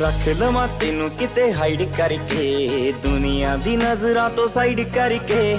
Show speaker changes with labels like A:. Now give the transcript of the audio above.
A: ਰੱਖ ਲਵਾਂ ਤੈਨੂੰ ਕਿਤੇ ਹਾਈਡ ਕਰਕੇ ਦੁਨੀਆ ਦੀ ਨਜ਼ਰਾਂ ਤੋਂ ਸਾਈਡ ਕਰਕੇ